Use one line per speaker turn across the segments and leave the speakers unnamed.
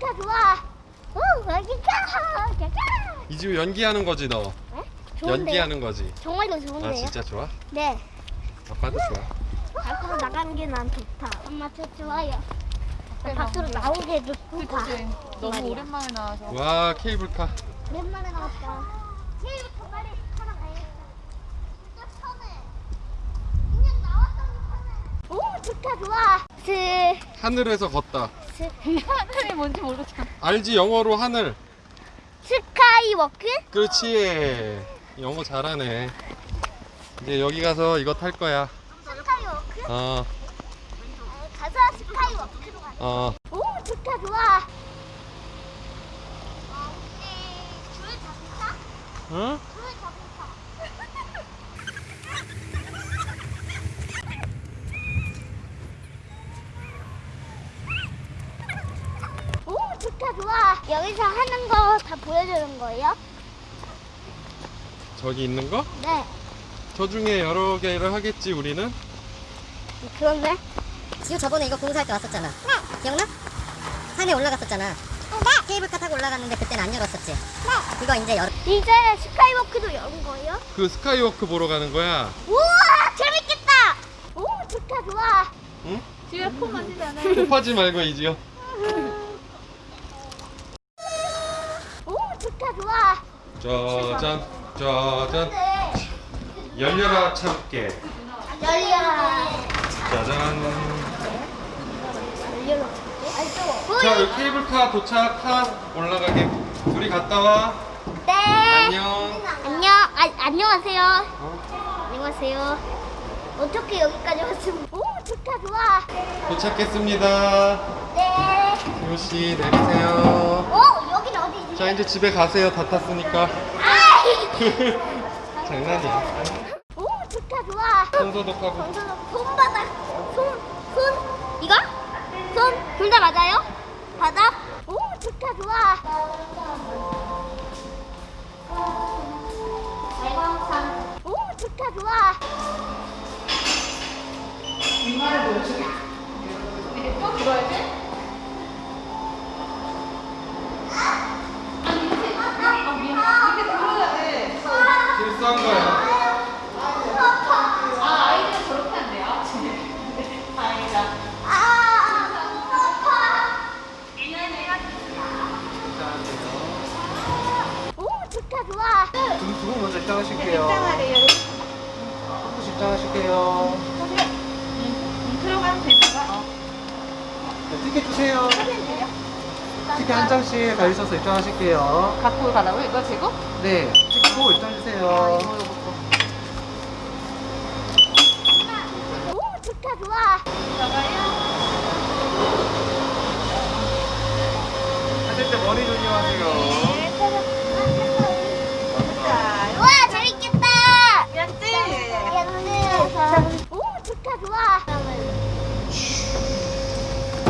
좋다 좋아. 오 여기가 여기가. 이지우 연기하는 거지 너.
네?
연기하는 거지.
정말로 좋은데. 아
진짜 좋아?
네.
아빠도 음. 좋아.
밖으로 나가는 게 난 좋다. 엄마 저 좋아요. 네, 밖으로 나오게도 좋다
그치. 너무
말이야.
오랜만에 나와서.
와 케이블카.
오랜만에 나왔다. 케이블카 빨리 타러 가야겠다 진짜 편해. 그냥 나왔더니 편해. 오 좋다 좋아. 스
하늘에서 걷다.
스
하늘이 뭔지 모르잖아.
알지 영어로 하늘.
skywalk?
그렇지. 영어 잘하네. 이제 여기 가서 이거 탈 거야.
skywalk?
어,
가서 skywalk로 가자.
어.
오 좋다 좋아. 어, 잡을까?
응?
줄 잡을까? 오 좋다 좋아. 여기서 하는 거 다 보여주는 거예요?
저기 있는 거?
네.
저 중에 여러 개를 하겠지 우리는.
그런데?
지우 저번에 이거 공사할 때 왔었잖아.
네.
기억나? 산에 올라갔었잖아.
네.
케이블카 타고 올라갔는데 그때는 안 열었었지. 이거 이제 열.
이제 스카이워크도 여는 거예요?
그 스카이워크 보러 가는 거야.
우와 재밌겠다. 오 좋다 좋아.
응?
뒤에 폼 만지잖아.
kop하지 말고 이지요.
오 좋다 좋아.
짜잔, 짜잔. 열려라 참깨.
열려라.
짜잔.
열려라.
자, 여기 케이블카 도착하 올라가게. 둘이 갔다 와.
네.
안녕.
안녕. 아, 안녕하세요.
어?
안녕하세요. 어떻게 여기까지 왔으면? 오 좋다 좋아.
도착했습니다.
네.
씨 내리세요. 자, 이제 집에 가세요. 다 탔으니까. 장난이야.
오 좋다 좋아.
손 소독 하고.
손 손바닥 손 손 이거 손 둘 다 맞아요? 바닥 오 좋다 좋아. 오 좋다 좋아.
또 들어야 돼?
한 거야.
아. 아.
두분 먼저 입장하실게요. 한분씩 입장하실게요.
들어가면 되다가. 어.
네, 티켓 주세요. 티켓 한 장씩 가지셔서 입장하실게요.
갖고 가라고 이거 지금?
네, 입장
아,
주세요.
이거 이거 거.
오 좋다 좋아.
들어가요.
하실 때 머리 조심하세요.
와 재밌겠다.
야지.
오 좋다 좋아.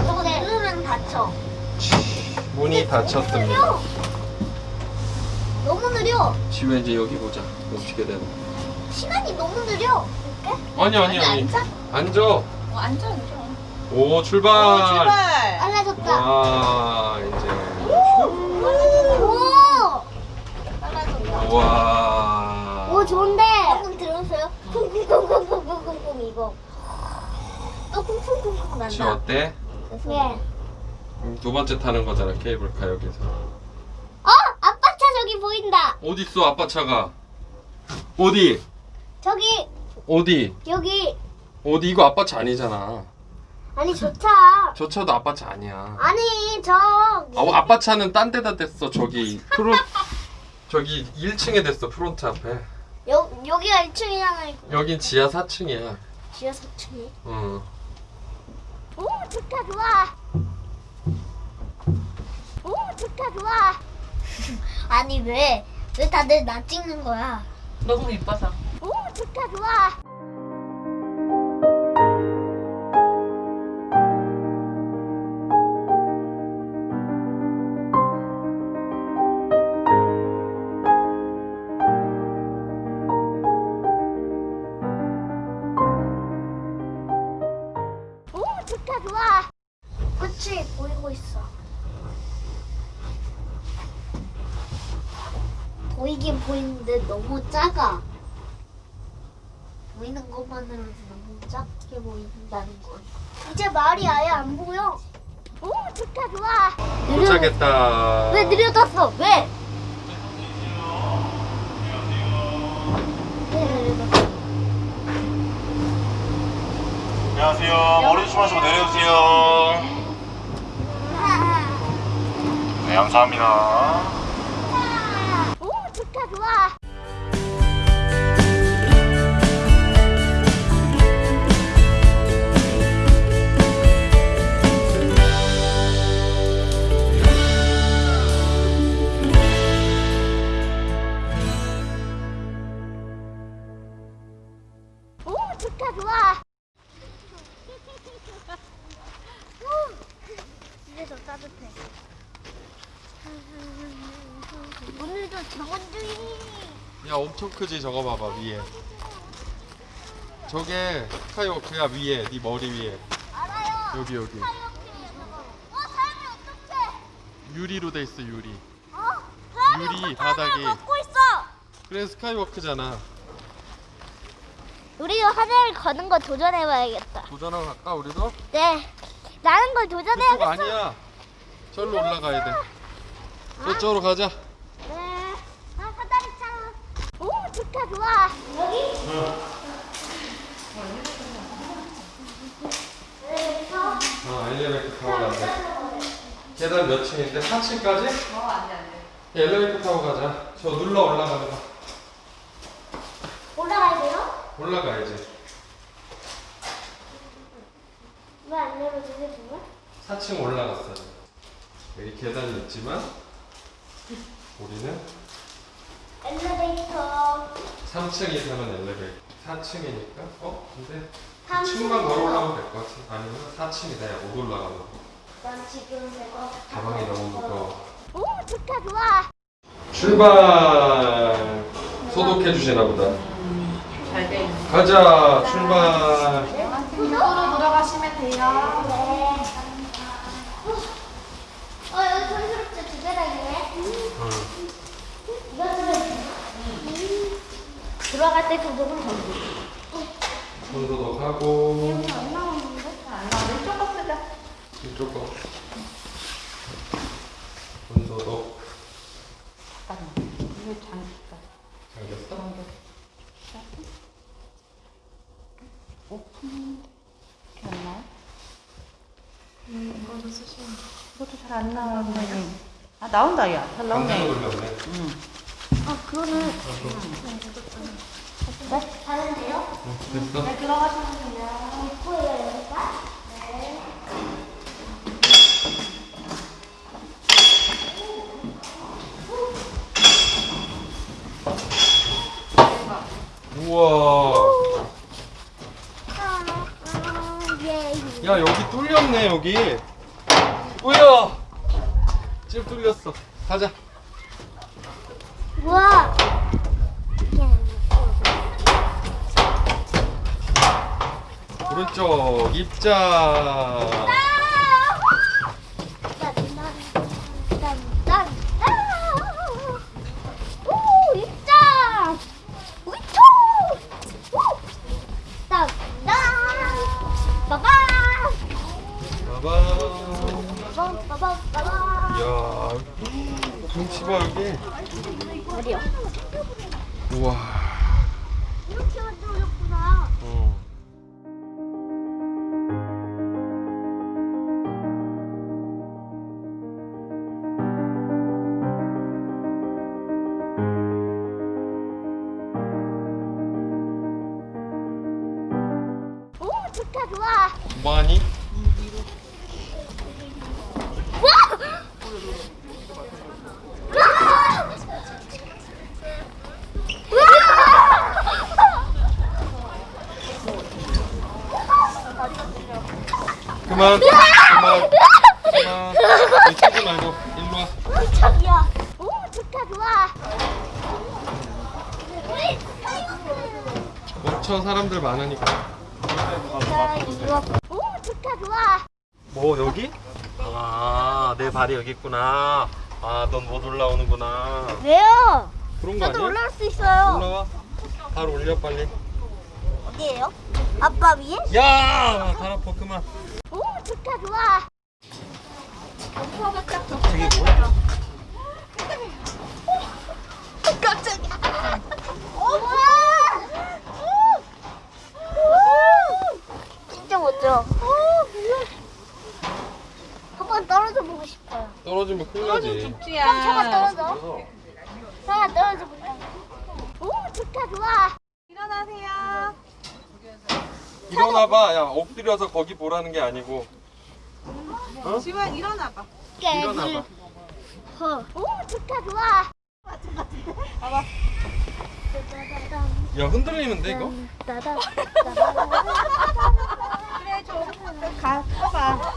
저거 누르면 다쳐.
문이 닫혔습니다.
너무 느려.
지우 이제 여기 보자. 어떻게 되나.
시간이 너무 느려. 이렇게?
아니 아니 아니.
앉아?
앉아.
어, 앉아, 앉아.
오 출발.
빨라졌다.
와 이제.
오.
와.
오 좋은데. 방금 들었어요? 쿵쿵쿵쿵쿵쿵쿵 이거. 또 쿵쿵쿵쿵 난다.
어때?
네.
음, 두 번째 타는 거잖아 케이블카 여기서.
어? 저기 보인다.
어디 있어 아빠 차가? 어디?
저기
어디?
여기
어디 이거 아빠 차 아니잖아.
아니 저 차.
저 차도 아빠 차 아니야.
아니 저.
아, 아빠 차는 딴 데다 댔어 저기 프론 저기 1층에 댔어 프론트 앞에.
여 여기가 1층이잖아요.
여긴 지하 4층이야.
지하 4층이.
응.
오 좋다 좋아. 오 좋다 좋아. 아니 왜? 왜 다들 나 찍는 거야?
너무 이뻐서.
오 좋다 좋아. 보이는데 너무 작아. 보이는 것만으로도 너무 작게 보인다는 거. 이제 말이 아예 안 보여. 오, 좋다, 좋아.
도착했다.
왜 느려졌어? 왜? 왜 느려졌어?
안녕하세요. 머리 조심하시고 내려오세요. 네, 감사합니다.
오, 좋다, 좋아. 오, 좋다, 좋아. 오, 이제 더 따뜻해. 오늘도 정원주의.
야 엄청 크지 저거 봐봐 위에. 저게 스카이워크야 위에 네 머리 위에
알아요.
여기 여기
어, 사람이 어떡해?
유리로 돼 있어 유리.
어,
유리, 바닥이.
걷고 있어.
그래 스카이워크잖아.
우리도 하늘을 거는 거 도전해봐야겠다.
도전하러 갈까 우리도?
네, 나는 걸 도전해야겠어.
아니야. 절로 올라가야 돼. 저쪽으로 가자.
네, 아 사다리 차. 오, 좋다, 좋아. 여기?
어, 엘리베이터 타고 가자. 계단 몇 층인데? 4층까지?
어, 안 돼, 안 돼.
엘리베이터 타고 가자. 저 눌러 올라가는 거.
올라가야 돼요?
올라가야지.
왜 안 내려주세요, 정말?
4층 올라갔어요. 여기 계단이 있지만 우리는
엘리베이터.
3층이 사는 엘리베이터. 4층이니까 어? 근데
삼
2층만
층이요.
걸어 올라가면 될 것 같아. 아니면 4층이다. 야, 못 올라가는 거.
난 지금 내가
가방이 너무 무거워.
오, 좋다, 좋아.
출발! 소독해 주시나 보다.
잘돼 있네.
가자! 출발!
이쪽으로 들어가시면 돼요.
네. 어, 여기? 두 들어갈 때 조정을 걸고.
손소독하고
안 나오는데?
안 나와. 이쪽 거 쓰자.
이쪽 거. 손소독.
잠깐만. 이거 장기가.
잠겼어?
이렇게 안 나와? 음, 이거도 쓰시면. 이것도 잘 안 나오네. 아, 나온다, 야. 잘 나오네.
돌렸네.
아, 그거는. 네? 다른데요?
어, 됐어?
네, 들어가시면 돼요.
입구예요, 여기가?
우와. 야 여기 뚫렸네 여기. 뭐야? 집 뚫렸어. 가자.
우와.
오른쪽 입자.
오, 입장! 우이초! 우! 땀, 땀! 빠밤!
봐봐.
빠밤, 빠밤, 빠밤!
야, 경치 봐 여기.
어디요?
우와. 그만. 그만. 그만. 치지 말고 일로 와.
깜짝이야. 오, 좋다, 좋아. 우리 스카이워크.
멈춰 사람들 많으니까.
오, 좋다, 좋아.
뭐 여기? 아, 내 발이 여기 있구나. 아, 넌 못 올라오는구나.
왜요?
그런 거 아니야?
올라올 수 있어요.
올라와. 발 올려 빨리.
어디에요? 아빠 위에?
야, 발 아파 그만.
오, 좋다, 좋아.
저게 뭐야?
깜짝이야. 우와! 오! 진짜 멋져. 한번 떨어져 보고 싶어요.
떨어지면 큰일 나지.
그럼 차가 떨어져. 차가 떨어져 볼까? 오, 좋다, 좋아.
일어나봐. 야, 엎드려서 거기 보라는 게 아니고.
지원 일어나봐.
일어나봐.
어. 오, 좋다, 좋아.
야, 흔들리는데 이거?
그래 좀 가. 봐봐.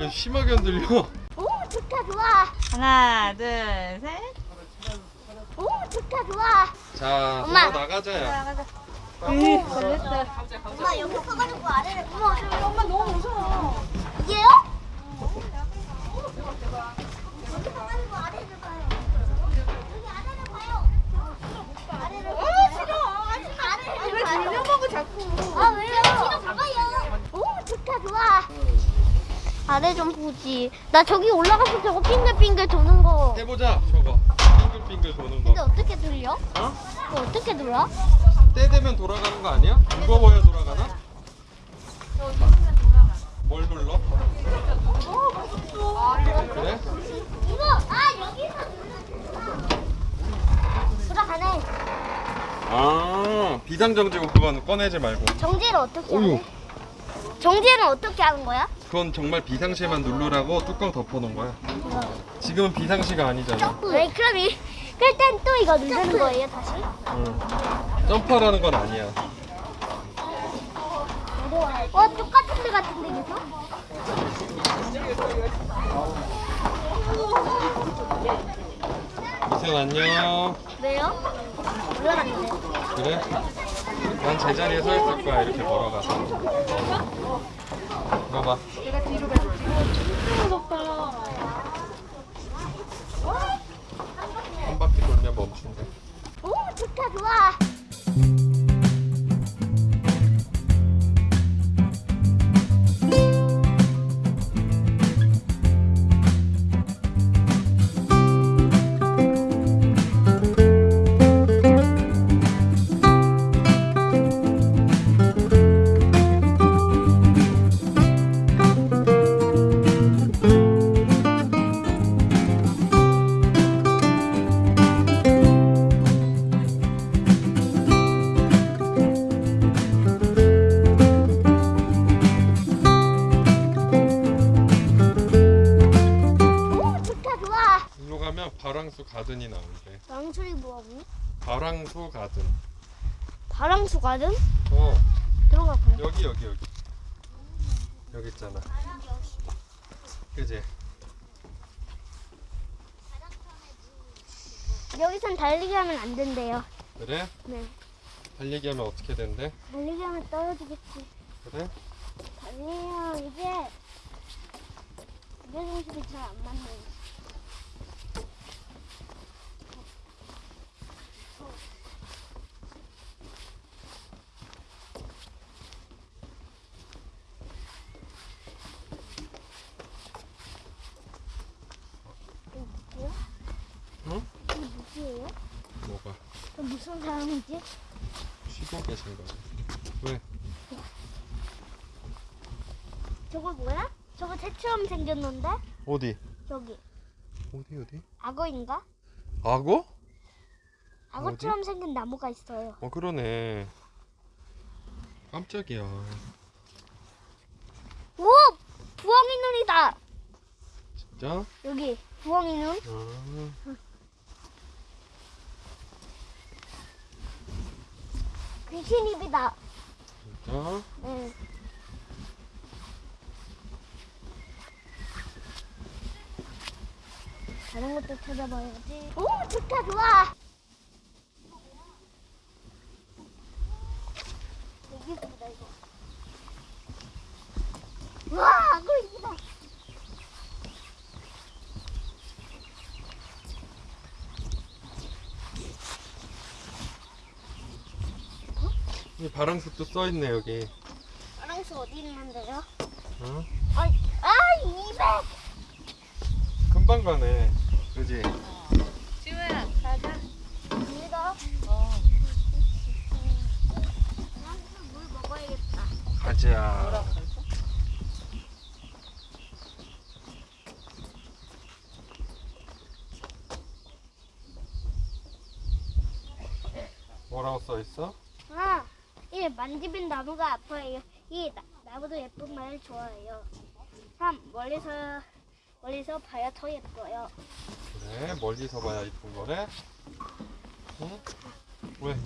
야, 심하게 흔들려.
오, 좋다, 좋아.
하나, 둘, 셋.
오, 좋다, 좋아.
자,
엄마.
엄마 나가자 야.
응.
엄마 여기 서가지고 아래를 엄마 저
엄마 너무 무서워.
이게요? 여기 서가지고 아래를 봐요. 여기 아래를 봐요. 아래를 어 싫어. 아래를
왜. 돌려먹어 자꾸.
아 왜요? 뒤로 가봐요. 오 좋다 좋아. 아래 좀 보지. 나 저기 올라가서 저거 빙글빙글 도는 거.
해보자, 저거. 빙글빙글 도는
근데
거.
어떻게 돌려?
어?
어떻게 돌아?
때 되면 돌아가는 거 아니야? 무거워야 돌아가나? 뭘 눌러? 그래?
이거 아 여기서 돌아가네.
아, 비상정지고 그건 꺼내지 말고.
정지를 어떻게. 하네? 정지는 어떻게 하는 거야?
그건 정말 비상시에만 누르라고 뚜껑 덮어놓은 거야. 지금은 비상시가 아니잖아.
왜 그럼 이 그럴 땐또 이거 누르는 거예요 다시?
응. 점프하라는 건 아니야.
와 똑같은 데 같은데 계속?
이승 안녕.
왜요? 올라갔는데.
그래? 난 제자리에 서 있을 거야 이렇게 걸어가서. 이거 봐. 한 바랑수 가든이 나온대.
망설이 뭐하고?
바랑수 가든.
바람수 가든
어,
들어가 봐요.
여기 여기 여기. 여기 있잖아. 그지?
여기선 달리기 하면 안 된대요.
그래?
네.
달리기 하면 어떻게 된대?
달리기 하면 떨어지겠지.
그래?
달리면 이게 무게중심이 잘 안 맞네. 이거 누구야?
응?
이거 누구예요?
뭐가?
저 무슨 사람이지?
계신 거지. 왜?
저거 뭐야? 저거 새처럼 생겼는데?
어디?
여기
어디 어디?
악어인가?
악어?
악어처럼 생긴 나무가 있어요.
어 그러네. 깜짝이야.
오! 부엉이 눈이다!
진짜?
여기 부엉이 눈.
아,
귀신 입이다.
진짜?
네. 다른 것도 찾아봐야지. 오, 좋다, 좋아. 여기 있습니다, 이거. 와, 악어입니다.
바랑숲도 써 있네 여기.
파랑수 어디 있는데요?
어?
아, 아, 200.
금방 가네. 그지?
지우야 가자.
이거.
어.
물 먹어야겠다.
가자. 뭐라고 써 있어?
아, 이 만지면 나무가 아파요. 이 나, 나무도 예쁜 말 좋아해요. 3. 멀리서 멀리서 봐야 더 예뻐요.
그래 멀리서 봐야 이쁜 거래. 응? 왜?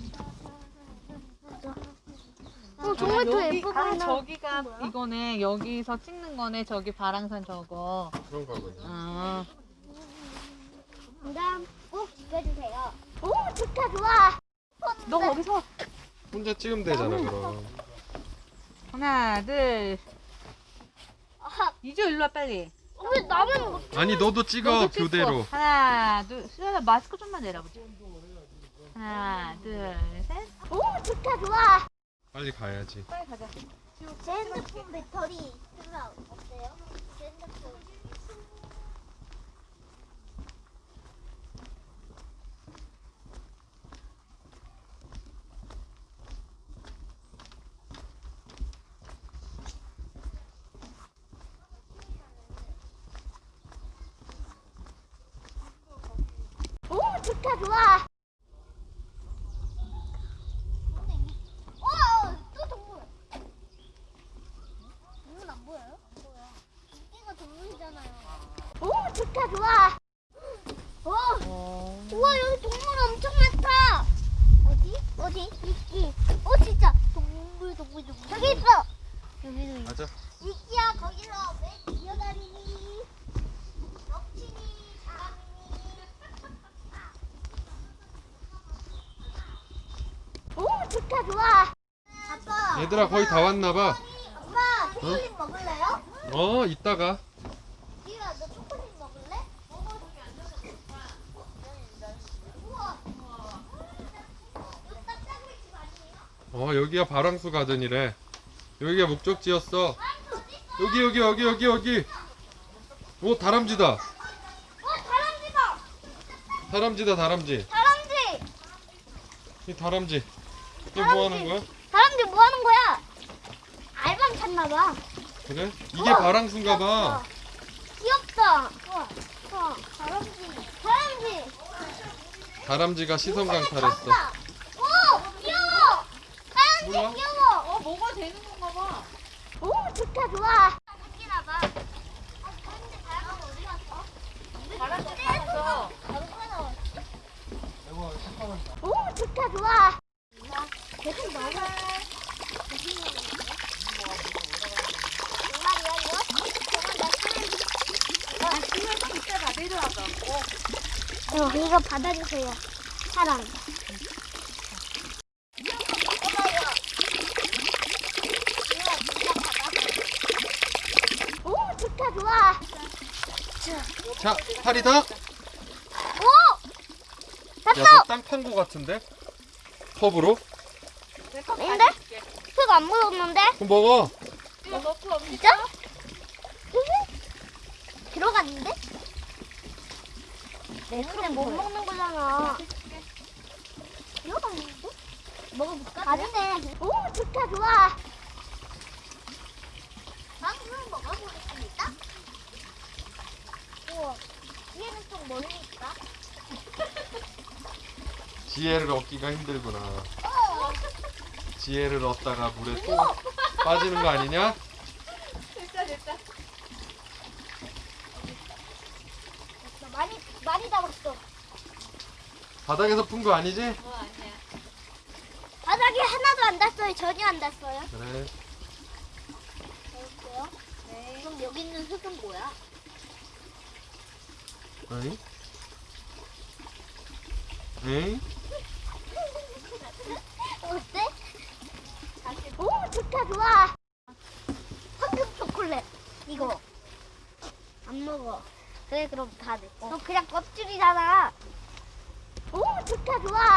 어, 정말 더
여기
예뻐
아? 저기가 이거네. 여기서 찍는 거네. 저기 바랑산 저거.
그런가 보네.
아.
그다음 꼭 지켜주세요. 오, 좋다, 좋아.
너 거기서
혼자 찍으면 되잖아 그럼.
하나 둘.
아,
이주 일로 와 빨리.
왜 나만 못
아니 너도 찍어
너도 찍고.
교대로.
하나 둘. 수연아 마스크 좀만 내려보자. 하나 둘 셋.
오, 좋다, 좋아.
빨리 가야지.
빨리 가자.
제 핸드폰 배터리 생각 어때요? 제 핸드폰. 오, 좋다, 좋아. 오, 또 동물. 동물 안 보여요? 보여. 이거 동물이잖아요. 오, 좋다, 좋아. 오,
어.
우와, 여기 동물 엄청 많다. 어디? 어디? 이끼. 어, 진짜. 동물, 동물, 동물. 저기 있어. 여기도 있어.
가자.
이끼야, 거기서 왜 기어다니니? 덕치니, 사람이니. 오, 좋다, 좋아. 아빠.
얘들아 거의 다 왔나 봐.
엄마, 초콜릿 먹을래요?
어 이따가.
너 초콜릿 먹을래? 여기?
어 여기가 바랑수 가든이래. 여기가 목적지였어. 여기 여기 여기 여기 여기. 오 다람쥐다.
어, 다람쥐다.
다람쥐다 다람쥐.
다람쥐.
이 다람쥐. 이게 뭐 하는 거야?
다람쥐 뭐 하는 거야? 알밤 찾나 봐.
그래? 이게 바랑수인가 봐.
귀엽다. 우와. 우와. 다람쥐. 다람쥐.
다람쥐가 시선 강탈했어.
오, 귀여워. 다람쥐
몰라?
귀여워.
어 뭐가 되는 건가 봐.
오, 좋다, 좋아. 웃기나 봐. 어, 다람쥐 다람쥐 어디 갔어?
바람쥐 타면서.
오, 좋다, 좋아. 먹어.
어.
어, 이거 받아주세요. 사랑. 오, 좋다, 좋아.
자 파리다.
오!
야
됐어!
너땅 판 거 같은데? 컵으로?
아닌데? 흙 안 묻었는데?
그럼 먹어.
없니?
진짜? 들어갔는데? 내 근데 못 먹는 거잖아. 들어갔는데? 먹어볼까? 맞네. 오, 좋다, 좋아. 방금 먹어보겠습니다. 우와, 뒤에는 좀 멀리 있다.
지혜를 얻기가 힘들구나.
어,
지혜를 얻다가 물에 또 빠지는 거 아니냐?
됐다 됐다.
많이, 많이 담았어.
바닥에서 푼 거 아니지?
어 아니야.
바닥에 하나도 안 닿았어요. 전혀 안 닿았어요.
그래.
볼게요. 네. 그럼 여기 있는 흙은 뭐야?
어이? 에이?
어때? 오, 좋아. 황금 초콜릿. 이거. 안 먹어. 그래, 그럼 다 내. 너 그냥 껍질이잖아. 오, 좋다, 좋아.